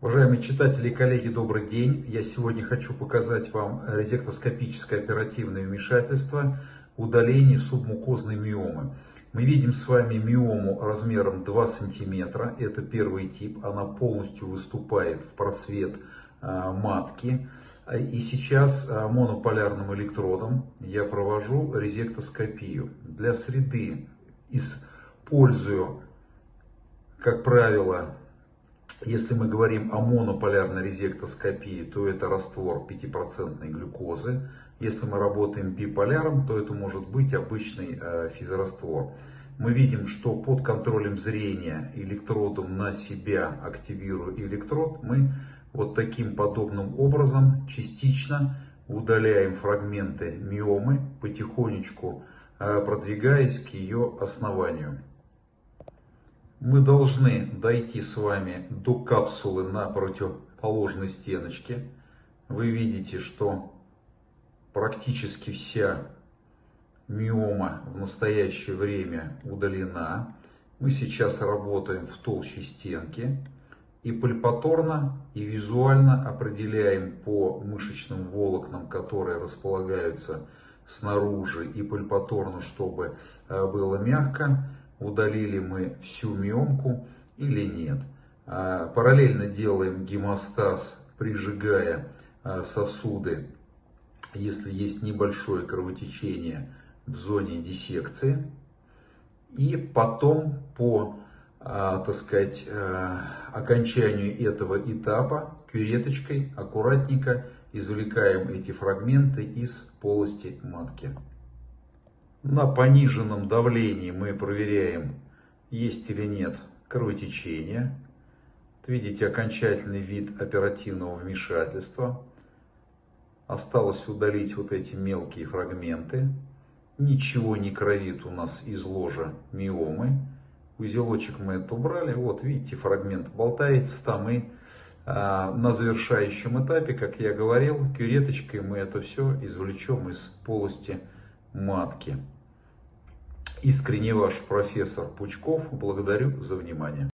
Уважаемые читатели и коллеги, добрый день. Я сегодня хочу показать вам резектоскопическое оперативное вмешательство удаление субмукозной миомы. Мы видим с вами миому размером 2 см. Это первый тип. Она полностью выступает в просвет а, матки. И сейчас а, монополярным электродом я провожу резектоскопию. Для среды использую, как правило, если мы говорим о монополярной резектоскопии, то это раствор 5% глюкозы. Если мы работаем биполяром, то это может быть обычный э, физраствор. Мы видим, что под контролем зрения электродом на себя активируя электрод, мы вот таким подобным образом частично удаляем фрагменты миомы, потихонечку э, продвигаясь к ее основанию мы должны дойти с вами до капсулы на противоположной стеночке. Вы видите, что практически вся миома в настоящее время удалена. Мы сейчас работаем в толще стенки и пальпаторно и визуально определяем по мышечным волокнам, которые располагаются снаружи и пальпаторно, чтобы э, было мягко, удалили мы всю миомку или нет. А, параллельно делаем гемостаз, прижигая а, сосуды, если есть небольшое кровотечение в зоне диссекции. И потом по а, так сказать, окончанию этого этапа кюреточкой аккуратненько извлекаем эти фрагменты из полости матки. На пониженном давлении мы проверяем, есть или нет кровотечения. Видите окончательный вид оперативного вмешательства. Осталось удалить вот эти мелкие фрагменты. Ничего не кровит у нас из ложа миомы. Узелочек мы это убрали. Вот видите, фрагмент болтается там. И а, на завершающем этапе, как я говорил, кюреточкой мы это все извлечем из полости матки. Искренне ваш профессор Пучков. Благодарю за внимание.